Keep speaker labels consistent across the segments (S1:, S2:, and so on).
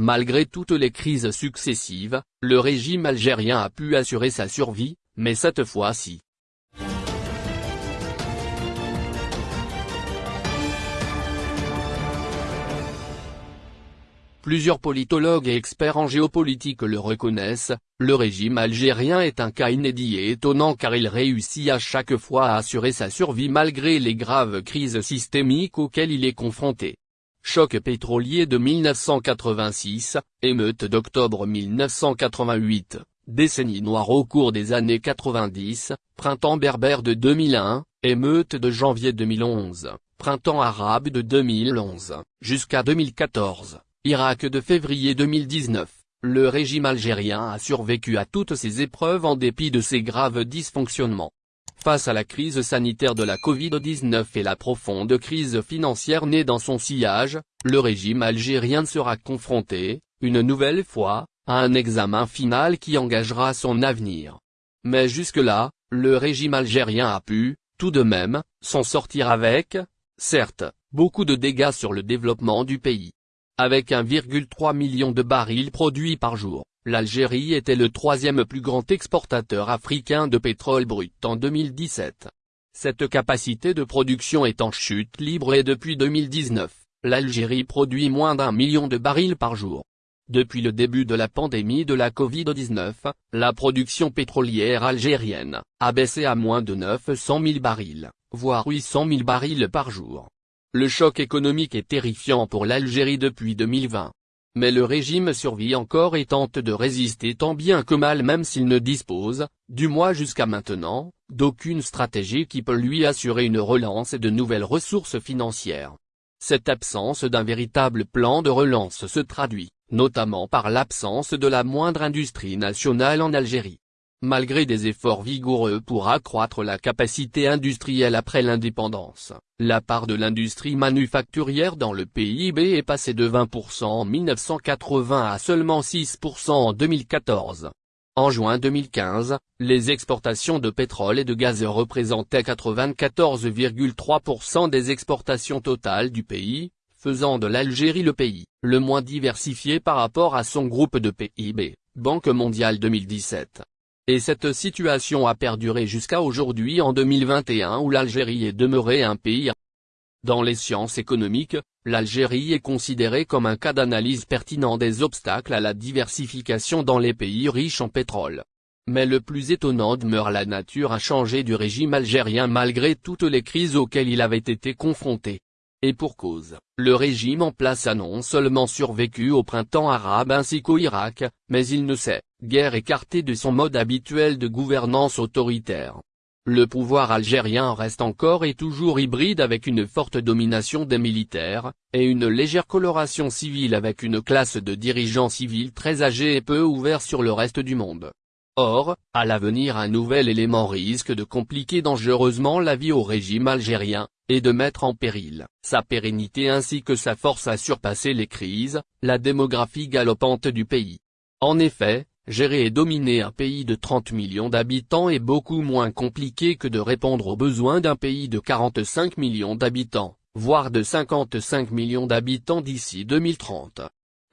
S1: Malgré toutes les crises successives, le régime algérien a pu assurer sa survie, mais cette fois-ci, Plusieurs politologues et experts en géopolitique le reconnaissent, le régime algérien est un cas inédit et étonnant car il réussit à chaque fois à assurer sa survie malgré les graves crises systémiques auxquelles il est confronté. Choc pétrolier de 1986, émeute d'octobre 1988, décennie noire au cours des années 90, printemps berbère de 2001, émeute de janvier 2011, printemps arabe de 2011, jusqu'à 2014. Irak de février 2019, le régime algérien a survécu à toutes ces épreuves en dépit de ses graves dysfonctionnements. Face à la crise sanitaire de la Covid-19 et la profonde crise financière née dans son sillage, le régime algérien sera confronté, une nouvelle fois, à un examen final qui engagera son avenir. Mais jusque-là, le régime algérien a pu, tout de même, s'en sortir avec, certes, beaucoup de dégâts sur le développement du pays. Avec 1,3 million de barils produits par jour, l'Algérie était le troisième plus grand exportateur africain de pétrole brut en 2017. Cette capacité de production est en chute libre et depuis 2019, l'Algérie produit moins d'un million de barils par jour. Depuis le début de la pandémie de la Covid-19, la production pétrolière algérienne a baissé à moins de 900 000 barils, voire 800 000 barils par jour. Le choc économique est terrifiant pour l'Algérie depuis 2020. Mais le régime survit encore et tente de résister tant bien que mal même s'il ne dispose, du moins jusqu'à maintenant, d'aucune stratégie qui peut lui assurer une relance et de nouvelles ressources financières. Cette absence d'un véritable plan de relance se traduit, notamment par l'absence de la moindre industrie nationale en Algérie. Malgré des efforts vigoureux pour accroître la capacité industrielle après l'indépendance, la part de l'industrie manufacturière dans le PIB est passée de 20% en 1980 à seulement 6% en 2014. En juin 2015, les exportations de pétrole et de gaz représentaient 94,3% des exportations totales du pays, faisant de l'Algérie le pays le moins diversifié par rapport à son groupe de PIB, Banque mondiale 2017. Et cette situation a perduré jusqu'à aujourd'hui en 2021 où l'Algérie est demeurée un pays dans les sciences économiques, l'Algérie est considérée comme un cas d'analyse pertinent des obstacles à la diversification dans les pays riches en pétrole. Mais le plus étonnant demeure la nature inchangée du régime algérien malgré toutes les crises auxquelles il avait été confronté. Et pour cause, le régime en place a non seulement survécu au printemps arabe ainsi qu'au Irak, mais il ne s'est, guère écarté de son mode habituel de gouvernance autoritaire. Le pouvoir algérien reste encore et toujours hybride avec une forte domination des militaires, et une légère coloration civile avec une classe de dirigeants civils très âgés et peu ouverts sur le reste du monde. Or, à l'avenir un nouvel élément risque de compliquer dangereusement la vie au régime algérien, et de mettre en péril sa pérennité ainsi que sa force à surpasser les crises, la démographie galopante du pays. En effet, gérer et dominer un pays de 30 millions d'habitants est beaucoup moins compliqué que de répondre aux besoins d'un pays de 45 millions d'habitants, voire de 55 millions d'habitants d'ici 2030.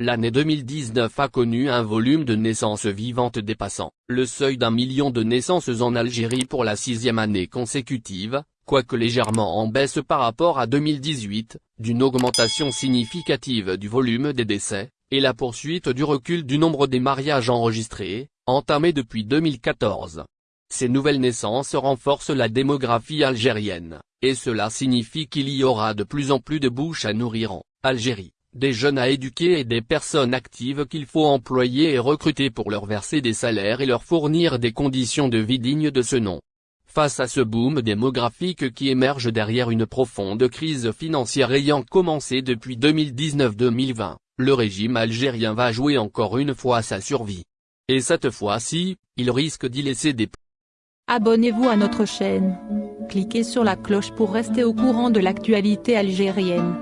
S1: L'année 2019 a connu un volume de naissances vivantes dépassant le seuil d'un million de naissances en Algérie pour la sixième année consécutive, quoique légèrement en baisse par rapport à 2018, d'une augmentation significative du volume des décès, et la poursuite du recul du nombre des mariages enregistrés, entamés depuis 2014. Ces nouvelles naissances renforcent la démographie algérienne, et cela signifie qu'il y aura de plus en plus de bouches à nourrir en Algérie des jeunes à éduquer et des personnes actives qu'il faut employer et recruter pour leur verser des salaires et leur fournir des conditions de vie dignes de ce nom. Face à ce boom démographique qui émerge derrière une profonde crise financière ayant commencé depuis 2019-2020, le régime algérien va jouer encore une fois sa survie. Et cette fois-ci, il risque d'y laisser des
S2: Abonnez-vous à notre chaîne. Cliquez sur la cloche pour rester au courant de l'actualité algérienne.